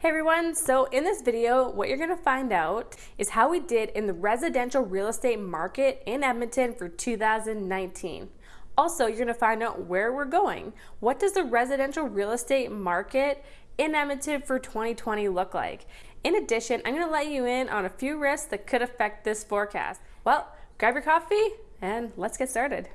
Hey everyone, so in this video, what you're gonna find out is how we did in the residential real estate market in Edmonton for 2019. Also, you're gonna find out where we're going. What does the residential real estate market in Edmonton for 2020 look like? In addition, I'm gonna let you in on a few risks that could affect this forecast. Well, grab your coffee and let's get started.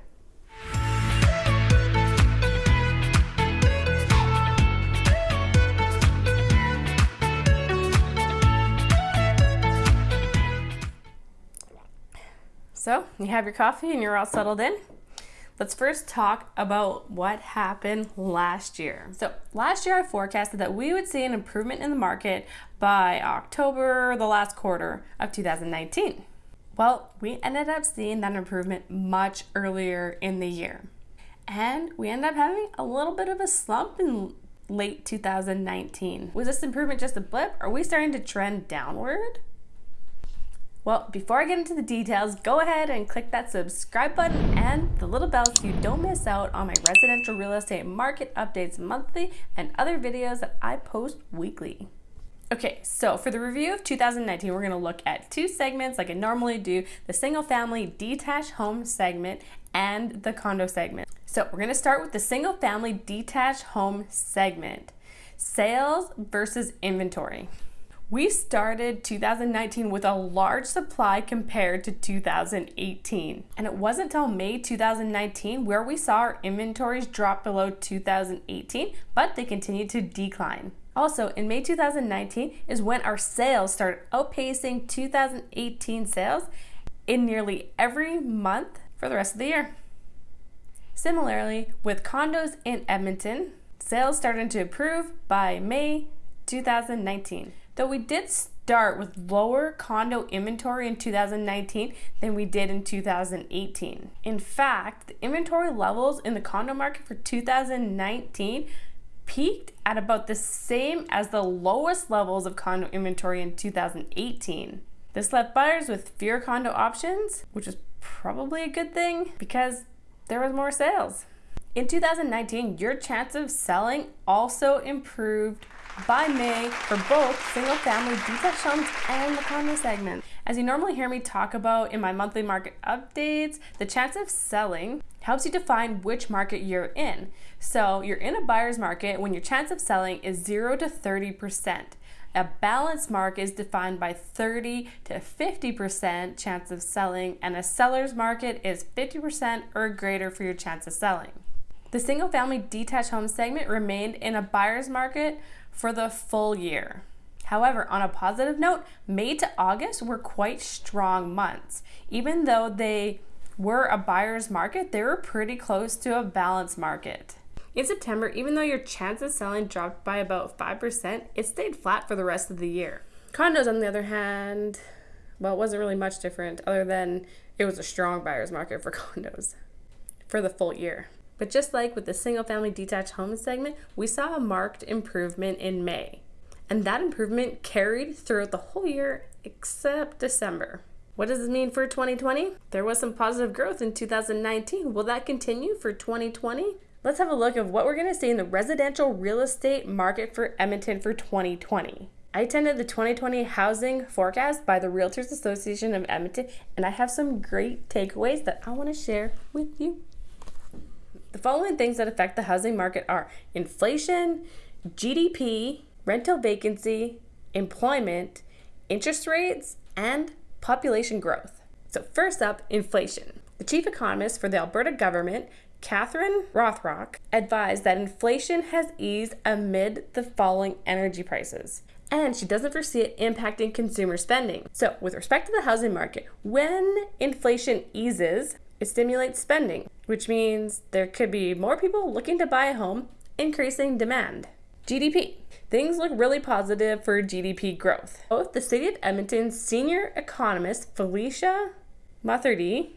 So you have your coffee and you're all settled in. Let's first talk about what happened last year. So last year I forecasted that we would see an improvement in the market by October, the last quarter of 2019. Well, we ended up seeing that improvement much earlier in the year. And we ended up having a little bit of a slump in late 2019. Was this improvement just a blip? Are we starting to trend downward? Well, before I get into the details, go ahead and click that subscribe button and the little bell so you don't miss out on my residential real estate market updates monthly and other videos that I post weekly. Okay, so for the review of 2019, we're gonna look at two segments like I normally do, the single family detached home segment and the condo segment. So we're gonna start with the single family detached home segment, sales versus inventory. We started 2019 with a large supply compared to 2018. And it wasn't until May 2019 where we saw our inventories drop below 2018, but they continued to decline. Also, in May 2019 is when our sales started outpacing 2018 sales in nearly every month for the rest of the year. Similarly, with condos in Edmonton, sales started to improve by May 2019. Though we did start with lower condo inventory in 2019 than we did in 2018. In fact, the inventory levels in the condo market for 2019 peaked at about the same as the lowest levels of condo inventory in 2018. This left buyers with fewer condo options, which is probably a good thing because there was more sales. In 2019, your chance of selling also improved by May for both single family detached homes and the condo segment. As you normally hear me talk about in my monthly market updates, the chance of selling helps you define which market you're in. So you're in a buyer's market when your chance of selling is 0 to 30%. A balanced market is defined by 30 to 50% chance of selling, and a seller's market is 50% or greater for your chance of selling. The single family detached home segment remained in a buyer's market for the full year. However, on a positive note, May to August were quite strong months. Even though they were a buyer's market, they were pretty close to a balanced market. In September, even though your chance of selling dropped by about 5%, it stayed flat for the rest of the year. Condos, on the other hand, well, it wasn't really much different other than it was a strong buyer's market for condos for the full year. But just like with the single family detached home segment, we saw a marked improvement in May. And that improvement carried throughout the whole year except December. What does this mean for 2020? There was some positive growth in 2019. Will that continue for 2020? Let's have a look at what we're going to see in the residential real estate market for Edmonton for 2020. I attended the 2020 housing forecast by the Realtors Association of Edmonton, and I have some great takeaways that I want to share with you. The following things that affect the housing market are inflation, GDP, rental vacancy, employment, interest rates, and population growth. So, first up, inflation. The chief economist for the Alberta government, Catherine Rothrock, advised that inflation has eased amid the falling energy prices. And she doesn't foresee it impacting consumer spending. So, with respect to the housing market, when inflation eases, it stimulates spending, which means there could be more people looking to buy a home, increasing demand. GDP. Things look really positive for GDP growth. Both the City of Edmonton's senior economist Felicia Mutheardy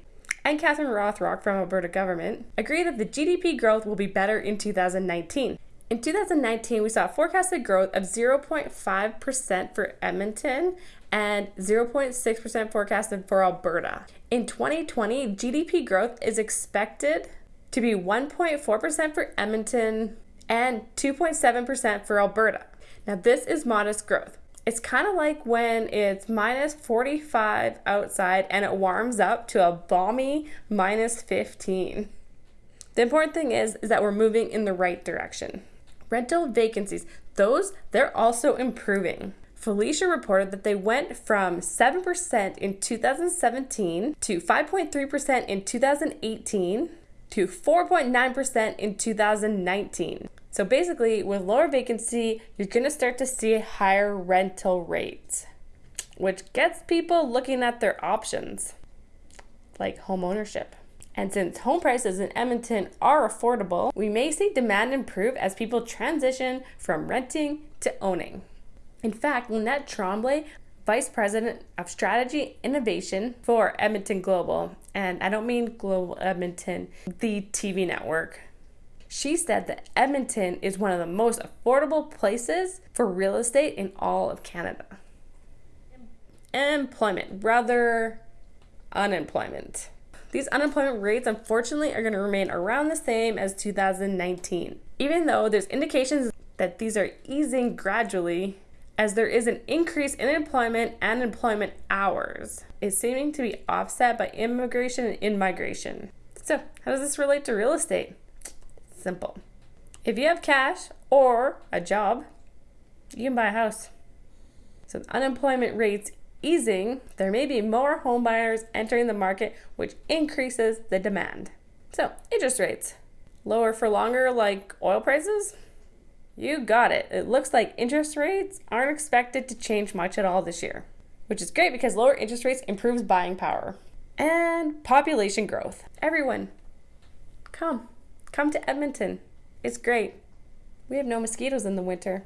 and Catherine Rothrock from Alberta government agree that the GDP growth will be better in 2019. In 2019, we saw forecasted growth of 0.5% for Edmonton and 0.6% forecasted for Alberta. In 2020, GDP growth is expected to be 1.4% for Edmonton and 2.7% for Alberta. Now, this is modest growth. It's kind of like when it's minus 45 outside and it warms up to a balmy minus 15. The important thing is, is that we're moving in the right direction. Rental vacancies, those, they're also improving. Felicia reported that they went from 7% in 2017 to 5.3% in 2018 to 4.9% in 2019. So basically, with lower vacancy, you're going to start to see higher rental rates, which gets people looking at their options, like home ownership. And since home prices in Edmonton are affordable, we may see demand improve as people transition from renting to owning. In fact, Lynette Tremblay, Vice President of Strategy Innovation for Edmonton Global, and I don't mean Global Edmonton, the TV network, she said that Edmonton is one of the most affordable places for real estate in all of Canada. Employment, rather unemployment. These unemployment rates, unfortunately, are going to remain around the same as 2019, even though there's indications that these are easing gradually as there is an increase in employment and employment hours. It's seeming to be offset by immigration and in-migration. So, how does this relate to real estate? Simple. If you have cash or a job, you can buy a house. So, unemployment rates easing, there may be more home buyers entering the market, which increases the demand. So, interest rates lower for longer, like oil prices. You got it. It looks like interest rates aren't expected to change much at all this year, which is great because lower interest rates improves buying power. And population growth. Everyone, come. Come to Edmonton. It's great. We have no mosquitoes in the winter.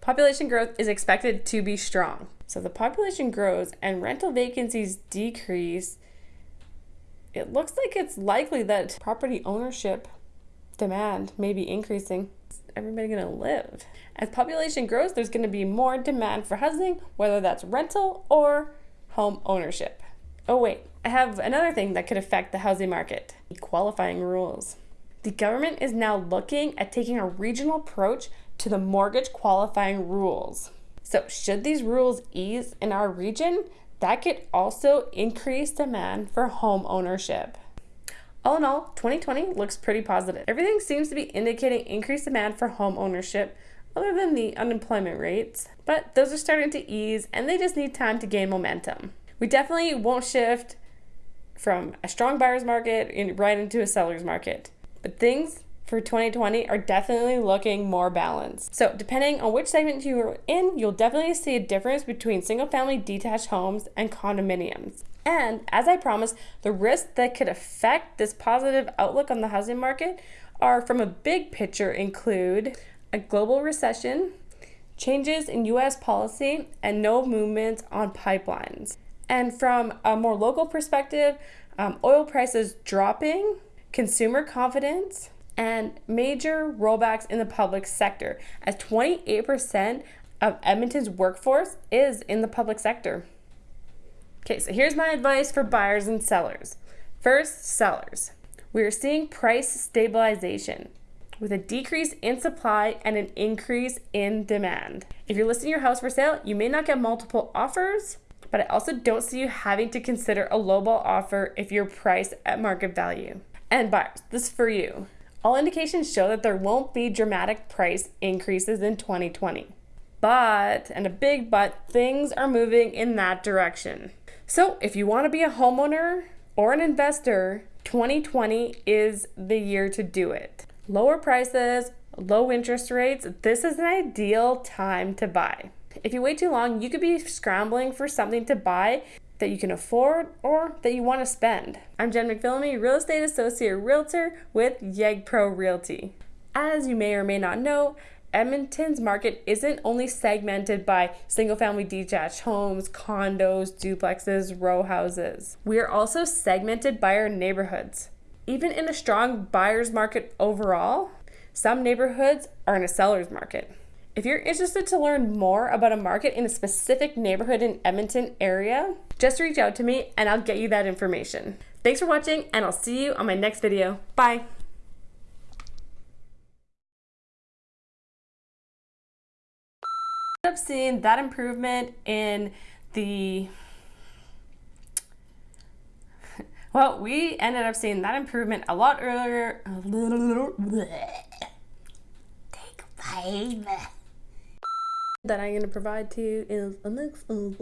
Population growth is expected to be strong. So the population grows and rental vacancies decrease. It looks like it's likely that property ownership demand may be increasing. Is everybody going to live? As population grows, there's going to be more demand for housing, whether that's rental or home ownership. Oh, wait, I have another thing that could affect the housing market qualifying rules. The government is now looking at taking a regional approach to the mortgage qualifying rules. So, should these rules ease in our region, that could also increase demand for home ownership. All in all, 2020 looks pretty positive. Everything seems to be indicating increased demand for home ownership, other than the unemployment rates, but those are starting to ease and they just need time to gain momentum. We definitely won't shift from a strong buyer's market right into a seller's market. But things for 2020 are definitely looking more balanced. So, depending on which segment you're in, you'll definitely see a difference between single family detached homes and condominiums. And as I promised, the risks that could affect this positive outlook on the housing market are from a big picture include a global recession, changes in US policy, and no movement on pipelines. And from a more local perspective, um, oil prices dropping, consumer confidence, and major rollbacks in the public sector, as 28% of Edmonton's workforce is in the public sector. Okay, so here's my advice for buyers and sellers. First, sellers. We are seeing price stabilization with a decrease in supply and an increase in demand. If you're listing your house for sale, you may not get multiple offers, but I also don't see you having to consider a lowball offer if you're priced at market value. And buyers, this is for you. All indications show that there won't be dramatic price increases in 2020. But, and a big but, things are moving in that direction. So, if you want to be a homeowner or an investor, 2020 is the year to do it. Lower prices, low interest rates, this is an ideal time to buy. If you wait too long, you could be scrambling for something to buy that you can afford or that you want to spend. I'm Jen McPhillamy, Real Estate Associate Realtor with YEG Pro Realty. As you may or may not know, Edmonton's market isn't only segmented by single family detached homes, condos, duplexes, row houses. We are also segmented by our neighborhoods. Even in a strong buyer's market overall, some neighborhoods are in a seller's market. If you're interested to learn more about a market in a specific neighborhood in Edmonton area, just reach out to me and I'll get you that information. Thanks for watching and I'll see you on my next video. Bye! up seeing that improvement in the well, we ended up seeing that improvement a lot earlier. Take five. That I'm going to provide to you is a mix of.